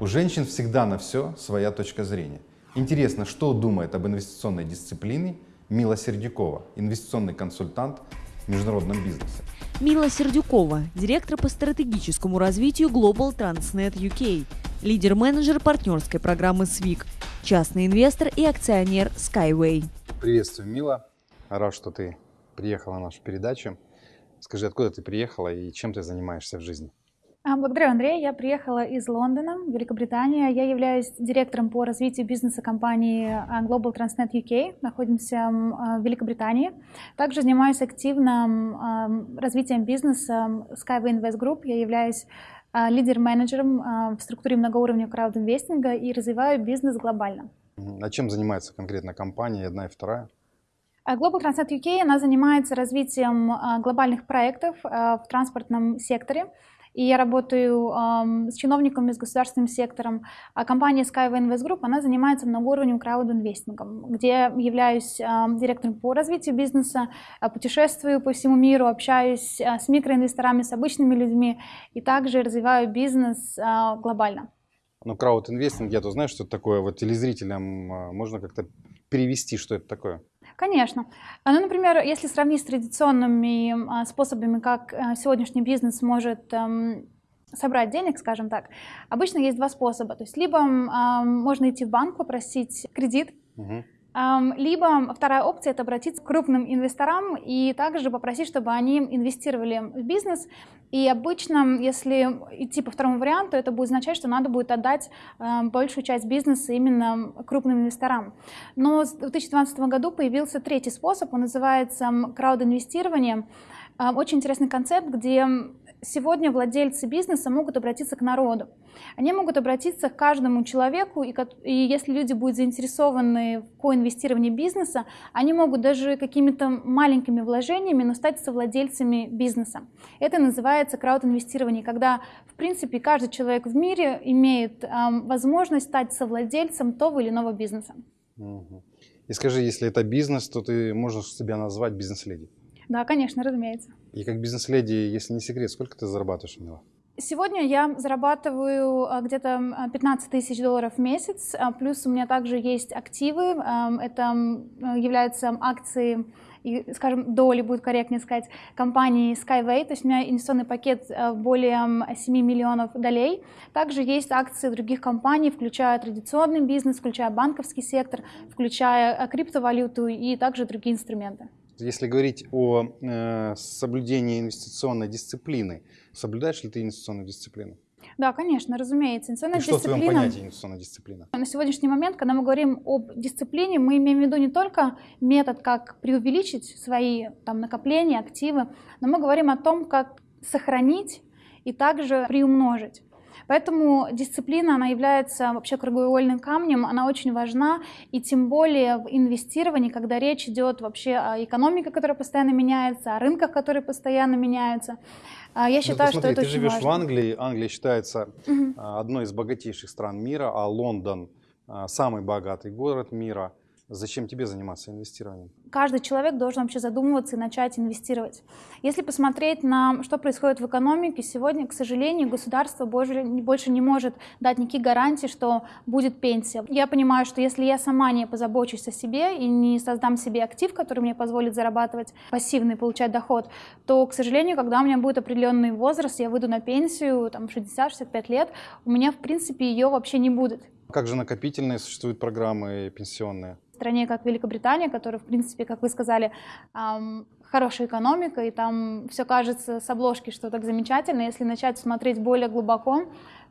У женщин всегда на все своя точка зрения. Интересно, что думает об инвестиционной дисциплине Мила Сердюкова, инвестиционный консультант в международном бизнесе. Мила Сердюкова, директор по стратегическому развитию Global Transnet UK, лидер-менеджер партнерской программы SWIC, частный инвестор и акционер Skyway. Приветствую, Мила. Рад, что ты приехала на нашу передачу. Скажи, откуда ты приехала и чем ты занимаешься в жизни? А, благодарю, Андрей. Я приехала из Лондона, Великобритания. Я являюсь директором по развитию бизнеса компании а, Global Transnet UK. Находимся а, в Великобритании. Также занимаюсь активным развитием бизнеса Skyway Invest Group. Я являюсь лидер-менеджером в структуре многоуровневого краудинвестинга и развиваю бизнес глобально. А чем занимается конкретно компания, одна и вторая? Global Transnet UK она занимается развитием глобальных проектов в транспортном секторе. И я работаю э, с чиновниками, с государственным сектором. А компания Skyway Invest Group, она занимается многоуровневым крауд-инвестингом, где являюсь э, директором по развитию бизнеса, э, путешествую по всему миру, общаюсь э, с микроинвесторами, с обычными людьми и также развиваю бизнес э, глобально. Ну, крауд-инвестинг, я то знаю, что это такое. Вот телезрителям можно как-то перевести, что это такое? Конечно. Ну, например, если сравнить с традиционными а, способами, как э, сегодняшний бизнес может эм, собрать денег, скажем так, обычно есть два способа. То есть либо можно идти в банк, попросить кредит, угу либо вторая опция – это обратиться к крупным инвесторам и также попросить, чтобы они инвестировали в бизнес. И обычно, если идти по второму варианту, это будет означать, что надо будет отдать большую часть бизнеса именно крупным инвесторам. Но в 2012 году появился третий способ, он называется краудинвестирование. Очень интересный концепт, где сегодня владельцы бизнеса могут обратиться к народу. Они могут обратиться к каждому человеку, и, если люди будут заинтересованы в коинвестировании бизнеса, они могут даже какими-то маленькими вложениями, но стать совладельцами бизнеса. Это называется краудинвестирование, когда, в принципе, каждый человек в мире имеет возможность стать совладельцем того или иного бизнеса. И скажи, если это бизнес, то ты можешь себя назвать бизнес-леди? Да, конечно, разумеется. И как бизнес-леди, если не секрет, сколько ты зарабатываешь, Мила? Сегодня я зарабатываю а, где-то 15 тысяч долларов в месяц, а, плюс у меня также есть активы, это являются акции и, скажем, доли, будет корректнее сказать, компании Skyway, то есть у меня инвестиционный пакет а, более 7 миллионов долей. Также есть акции других компаний, включая традиционный бизнес, включая банковский сектор, включая криптовалюту и также другие инструменты. Если говорить о э, соблюдении инвестиционной дисциплины, соблюдаешь ли ты инвестиционную дисциплину? Да, конечно, разумеется. Инвестиционная И что дисциплина... в твоем понятии инвестиционная дисциплина? На сегодняшний момент, когда мы говорим об дисциплине, мы имеем в виду не только метод, как преувеличить свои там, накопления, активы, но мы говорим о том, как сохранить и также приумножить. Поэтому дисциплина, она является вообще кругоугольным камнем, она очень важна, и тем более в инвестировании, когда речь идет вообще о экономике, которая постоянно меняется, о рынках, которые постоянно меняются. А, я считаю, посмотри, что это ты очень живешь важно. в Англии, Англия считается угу. одной из богатейших стран мира, а Лондон самый богатый город мира. Зачем тебе заниматься инвестированием? Каждый человек должен вообще задумываться и начать инвестировать. Если посмотреть на что происходит в экономике, сегодня, к сожалению, государство больше не может дать никаких гарантий, что будет пенсия. Я понимаю, что если я сама не позабочусь о себе и не создам себе актив, который мне позволит зарабатывать пассивный, получать доход, то, к сожалению, когда у меня будет определенный возраст, я выйду на пенсию, там, 60-65 лет, у меня, в принципе, ее вообще не будет. Как же накопительные существуют программы пенсионные? стране, как Великобритания, которая, в принципе, как вы сказали, хорошая экономика, и там все кажется с обложки, что так замечательно. Если начать смотреть более глубоко,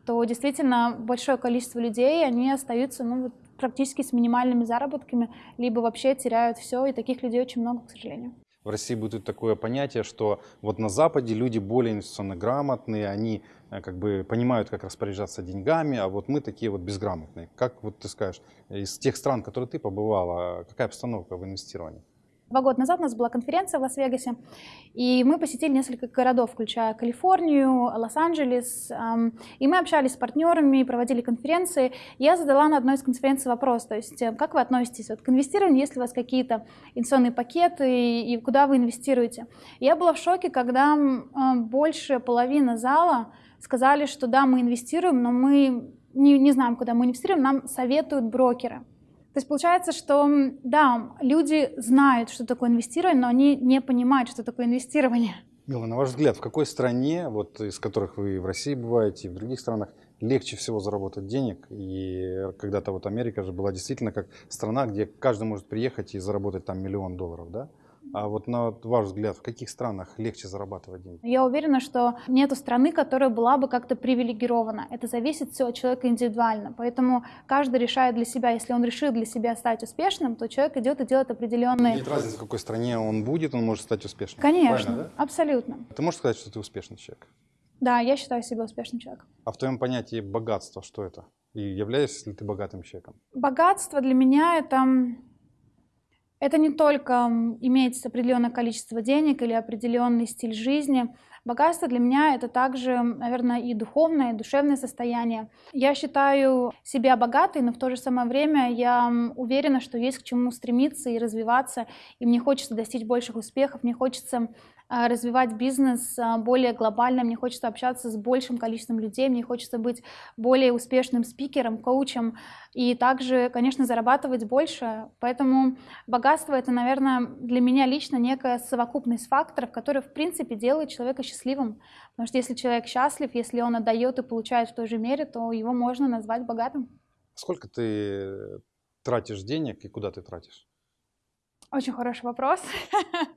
то действительно большое количество людей, они остаются ну, вот, практически с минимальными заработками, либо вообще теряют все, и таких людей очень много, к сожалению в России будет такое понятие, что вот на Западе люди более инвестиционно грамотные, они э, как бы понимают, как распоряжаться деньгами, а вот мы такие вот безграмотные. Как вот ты скажешь, из тех стран, которые ты побывала, какая обстановка в инвестировании? Два года назад у нас была конференция в Лас-Вегасе, и мы посетили несколько городов, включая Калифорнию, Лос-Анджелес, и мы общались с партнерами, проводили конференции. Я задала на одной из конференций вопрос, то есть э, как вы относитесь вот к инвестированию, есть ли у вас какие-то инвестиционные пакеты и куда вы инвестируете. Я была в шоке, когда больше половины зала сказали, что да, мы инвестируем, но мы не, не знаем, куда мы инвестируем, нам советуют брокеры. То есть получается, что да, люди знают, что такое инвестирование, но они не понимают, что такое инвестирование. Мила, на ваш взгляд, в какой стране, вот из которых вы в России бываете, и в других странах, легче всего заработать денег? И когда-то вот Америка же была действительно как страна, где каждый может приехать и заработать там миллион долларов, да? А вот на ваш взгляд, в каких странах легче зарабатывать деньги? Я уверена, что нет страны, которая была бы как-то привилегирована. Это зависит все от человека индивидуально. Поэтому каждый решает для себя. Если он решил для себя стать успешным, то человек идет и делает определенные... Нет разницы, в какой стране он будет, он может стать успешным. Конечно, да? абсолютно. Ты можешь сказать, что ты успешный человек? Да, я считаю себя успешным человеком. А в твоем понятии богатство что это? И являешься ли ты богатым человеком? Богатство для меня это это не только иметь определенное количество денег или определенный стиль жизни. Богатство для меня это также, наверное, и духовное, и душевное состояние. Я считаю себя богатой, но в то же самое время я уверена, что есть к чему стремиться и развиваться, и мне хочется достичь больших успехов, мне хочется развивать бизнес а, более глобально, мне хочется общаться с большим количеством людей, мне хочется быть более успешным спикером, коучем и также, конечно, зарабатывать больше. Поэтому богатство это, наверное, для меня лично некая совокупность факторов, которые, в принципе, делают человека счастливым. Потому что если человек счастлив, если он отдает и получает в той же мере, то его можно назвать богатым. Сколько ты тратишь денег и куда ты тратишь? Очень хороший вопрос.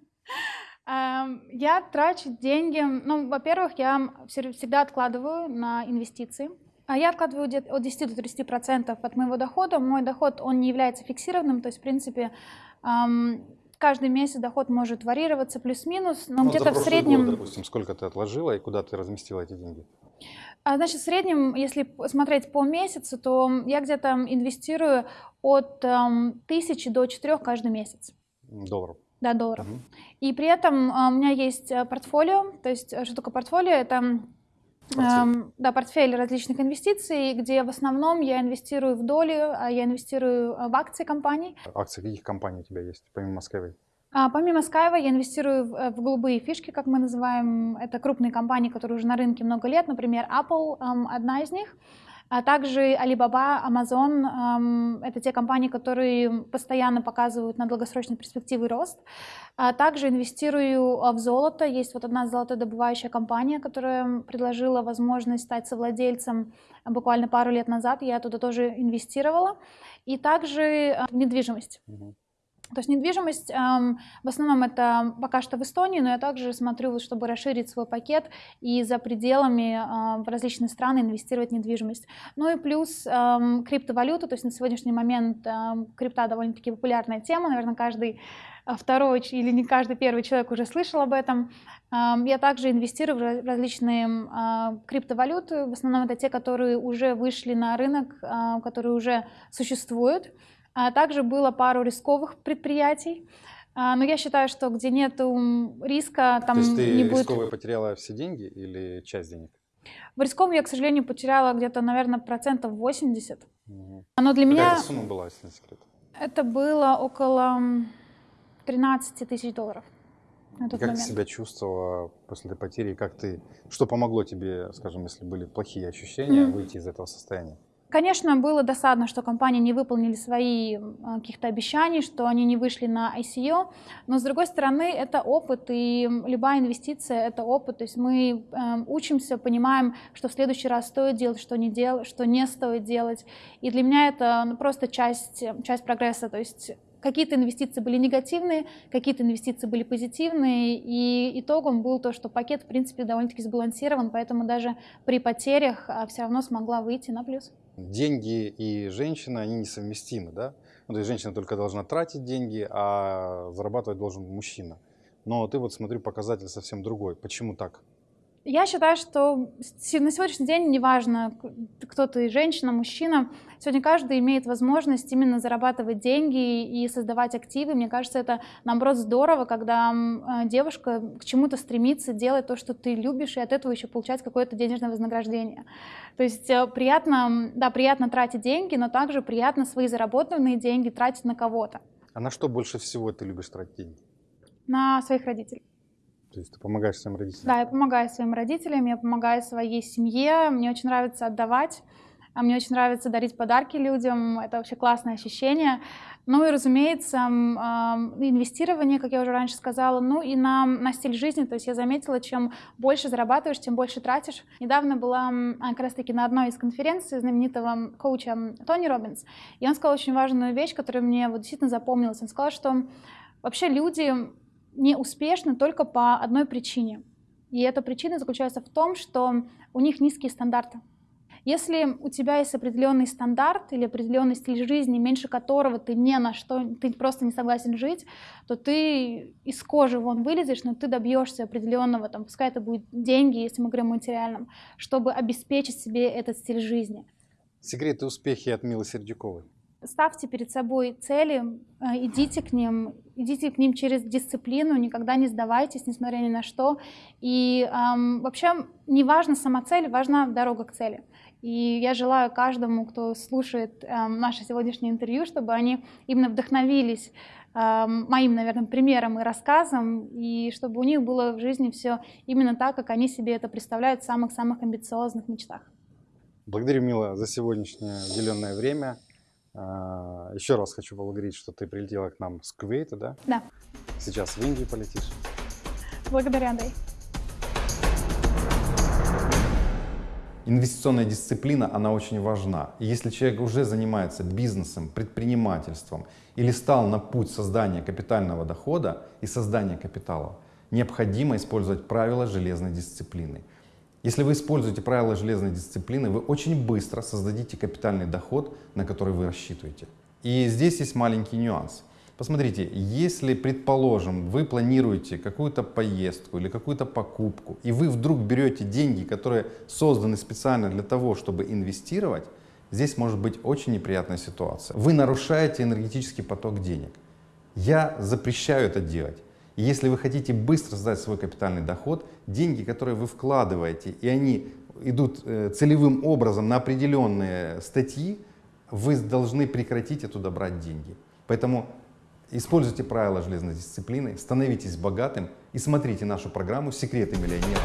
Эм, я трачу деньги, ну, во-первых, я всегда откладываю на инвестиции. А я откладываю от 10 до 30 процентов от моего дохода. Мой доход, он не является фиксированным, то есть, в принципе, эм, каждый месяц доход может варьироваться плюс-минус, но ну, где-то в среднем... Год, допустим, сколько ты отложила и куда ты разместила эти деньги? А, значит, в среднем, если смотреть по месяцу, то я где-то инвестирую от эм, тысячи до четырех каждый месяц. Долларов? Да, долларов. Угу. И при этом а, у меня есть э, портфолио, то есть э, что такое портфолио? Это Эм, да, портфель различных инвестиций, где в основном я инвестирую в доли, а я инвестирую э, в акции компаний. Акции каких компаний у тебя есть, помимо Москвы? А, помимо Skype я инвестирую в, в голубые фишки, как мы называем. Это крупные компании, которые уже на рынке много лет. Например, Apple эм, одна из них. А также Alibaba, Amazon эм, — это те компании, которые постоянно показывают на долгосрочной перспективы рост. А также инвестирую в золото. Есть вот одна золотодобывающая компания, которая предложила возможность стать совладельцем буквально пару лет назад. Я туда тоже инвестировала. И также э, недвижимость. То есть недвижимость эм, в основном это пока что в Эстонии, но я также смотрю, чтобы расширить свой пакет и за пределами э, в различные страны инвестировать в недвижимость. Ну и плюс эм, криптовалюта, то есть на сегодняшний момент эм, крипта довольно-таки популярная тема, наверное, каждый э, второй или не каждый первый человек уже слышал об этом. Я также инвестирую в различные э, криптовалюты, в основном это те, которые уже вышли на рынок, которые уже существуют. А также было пару рисковых предприятий. А, но я считаю, что где нет риска, там То есть ты не будет... рисковые потеряла все деньги или часть денег? В рисковом я, к сожалению, потеряла где-то, наверное, процентов 80. Угу. Но для Какая меня... Какая сумма была, если не секрет? Это было около 13 тысяч долларов. Как момент. ты себя чувствовала после этой потери? Как ты, что помогло тебе, скажем, если были плохие ощущения, mm-hmm. выйти из этого состояния? Конечно, было досадно, что компании не выполнили свои каких-то обещаний, что они не вышли на ICO, но с другой стороны это опыт, и любая инвестиция это опыт, то есть мы э, учимся, понимаем, что в следующий раз стоит делать, что не, дел, что не стоит делать, и для меня это ну, просто часть, часть прогресса, то есть какие-то инвестиции были негативные, какие-то инвестиции были позитивные, и итогом был то, что пакет, в принципе, довольно-таки сбалансирован, поэтому даже при потерях а, все равно смогла выйти на плюс деньги и женщина, они несовместимы, да? Ну, то есть женщина только должна тратить деньги, а зарабатывать должен мужчина. Но ты вот, смотрю, показатель совсем другой. Почему так? Я считаю, что на сегодняшний день неважно, кто ты, женщина, мужчина, сегодня каждый имеет возможность именно зарабатывать деньги и создавать активы. Мне кажется, это, наоборот, здорово, когда э, девушка к чему-то стремится, делать то, что ты любишь, и от этого еще получать какое-то денежное вознаграждение. То есть э, приятно, да, приятно тратить деньги, но также приятно свои заработанные деньги тратить на кого-то. А на что больше всего ты любишь тратить деньги? На своих родителей. То есть ты помогаешь своим родителям? Да, я помогаю своим родителям, я помогаю своей семье. Мне очень нравится отдавать. А мне очень нравится дарить подарки людям, это вообще классное ощущение. Ну и, разумеется, инвестирование, как я уже раньше сказала, ну и на, на стиль жизни. То есть я заметила, чем больше зарабатываешь, тем больше тратишь. Недавно была как раз-таки на одной из конференций знаменитого коуча Тони Робинс, и он сказал очень важную вещь, которая мне вот действительно запомнилась. Он сказал, что вообще люди не успешны только по одной причине. И эта причина заключается в том, что у них низкие стандарты. Если у тебя есть определенный стандарт или определенный стиль жизни, меньше которого ты не на что, ты просто не согласен жить, то ты из кожи вон вылезешь, но ты добьешься определенного, там, пускай это будет деньги, если мы говорим о материальном, чтобы обеспечить себе этот стиль жизни. Секреты успехи от Милы Сердюковой. Ставьте перед собой цели, э, идите к ним, идите к ним через дисциплину, никогда не сдавайтесь, несмотря ни на что. И эм, вообще не важна сама цель, важна дорога к цели. И я желаю каждому, кто слушает э, наше сегодняшнее интервью, чтобы они именно вдохновились э, моим, наверное, примером и рассказом, и чтобы у них было в жизни все именно так, как они себе это представляют в самых-самых амбициозных мечтах. Благодарю, Мила, за сегодняшнее уделенное время. А, Еще раз хочу поблагодарить, что ты прилетела к нам с Кувейта, да? Да. Сейчас в Индию полетишь. Благодарю, Андрей. Инвестиционная дисциплина, она очень важна. И если человек уже занимается бизнесом, предпринимательством или стал на путь создания капитального дохода и создания капитала, необходимо использовать правила железной дисциплины. Если вы используете правила железной дисциплины, вы очень быстро создадите капитальный доход, на который вы рассчитываете. И здесь есть маленький нюанс. Посмотрите, если, предположим, вы планируете какую-то поездку или какую-то покупку, и вы вдруг берете деньги, которые созданы специально для того, чтобы инвестировать, здесь может быть очень неприятная ситуация. Вы нарушаете энергетический поток денег. Я запрещаю это делать. Если вы хотите быстро создать свой капитальный доход, деньги, которые вы вкладываете, и они идут э, целевым образом на определенные статьи, вы должны прекратить оттуда брать деньги. Поэтому Используйте правила железной дисциплины, становитесь богатым и смотрите нашу программу «Секреты миллионера».